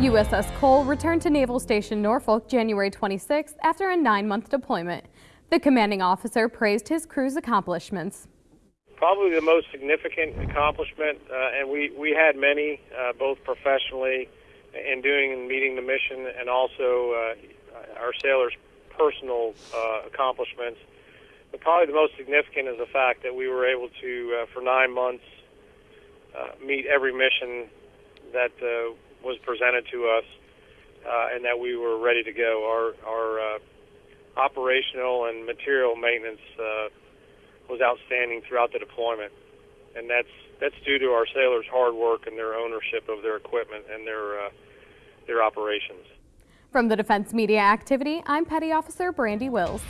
USS Cole returned to Naval Station Norfolk January 26th after a nine-month deployment. The commanding officer praised his crew's accomplishments. Probably the most significant accomplishment, uh, and we, we had many, uh, both professionally in doing and meeting the mission, and also uh, our sailors' personal uh, accomplishments. But probably the most significant is the fact that we were able to, uh, for nine months, uh, meet every mission that uh, was presented to us, uh, and that we were ready to go. Our our uh, operational and material maintenance uh, was outstanding throughout the deployment, and that's that's due to our sailors' hard work and their ownership of their equipment and their uh, their operations. From the Defense Media Activity, I'm Petty Officer Brandy Wills.